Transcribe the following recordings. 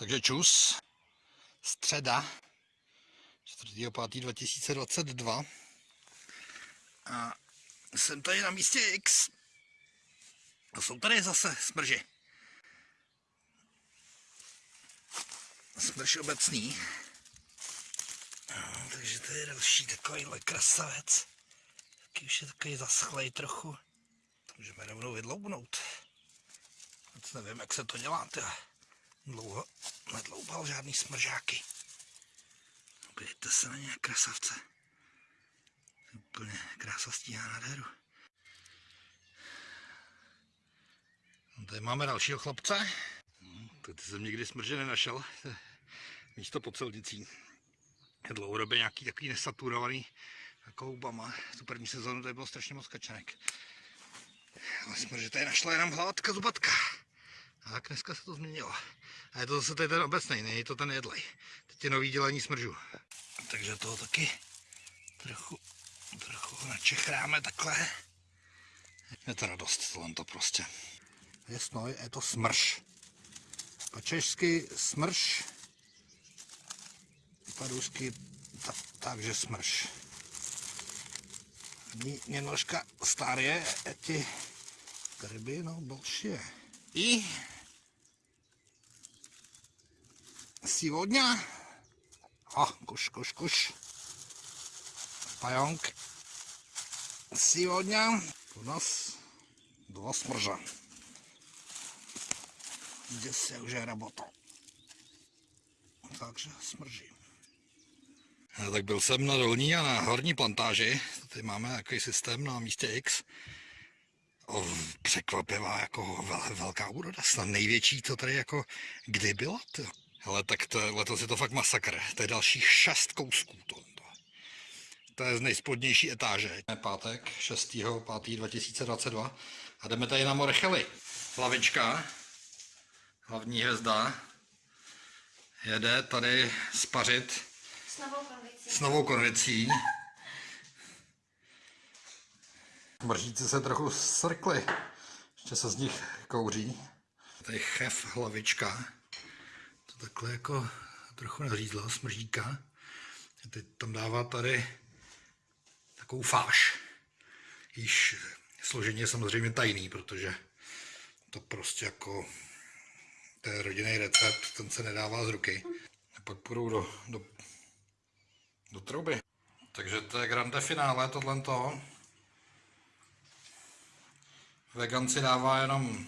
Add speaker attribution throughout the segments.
Speaker 1: Takže čus, středa, 4.5.2022 a jsem tady na místě X a jsou tady zase smrži. Smrš obecný. Takže to je další takovýhle krasavec. Taky už je takový zaschlej trochu. To můžeme rovnou vydloubnout. Moc nevím, jak se to dělá. Tyhle dlouho nedloubal žádný smržáky. Podívejte se na nějak krasavce. Úplně krása stíhá nádheru. No, tady máme dalšího chlapce. No, tady jsem nikdy smrže nenašel. Místo pod silnicí. Je dlouhodobě nějaký takový nesaturovaný jako houbama. Tu první sezónu tady bylo strašně moc kačenek. Ale smrže tady našla jenom hládka zubatka. A tak dneska se to změnilo. A je to zase tady ten obecný, není to ten jedlej. Teď je nový dělení smržů. Takže toho taky trochu, trochu načechráme takhle. Je to radost, tohle to prostě. Je snoj, je to smrš. Po česky smrš, po rusky ta, takže smrš. Немножко старые эти грибы, но большие. И сегодня... О, куш, куш, куш. Паёнг. Сегодня у нас два сморжа. Здесь я уже работал. Takže smrží. No, tak byl jsem na dolní a na horní plantáži. Tady máme takový systém na místě X. O, překvapivá jako vel, velká úroda. Snad největší, co tady jako kdy byla. To. Ale tak to, letos je to fakt masakr. To je dalších šest kousků. To, to. je z nejspodnější etáže. Je pátek 6. 5. 2022 a jdeme tady na Morechely. Hlavička, hlavní hvězda, jede tady spařit
Speaker 2: S novou konvicí.
Speaker 1: s novou konvicí. Mržíci se trochu srkly, ještě se z nich kouří. Tady chef hlavička, takhle jako trochu nařízla smržíka. Teď tam dává tady takovou fáš. Již složení je samozřejmě tajný, protože to prostě jako je rodinný recept, ten se nedává z ruky. A pak půjdou do, do do trouby. Takže to je grande finále, tohle to. Vegan dává jenom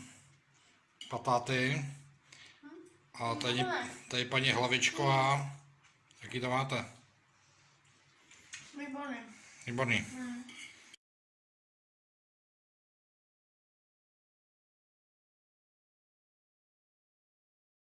Speaker 1: patáty. A tady, tady paní Hlavičková. Jaký to máte?
Speaker 2: Výborný.
Speaker 1: Výborný.
Speaker 2: Mm.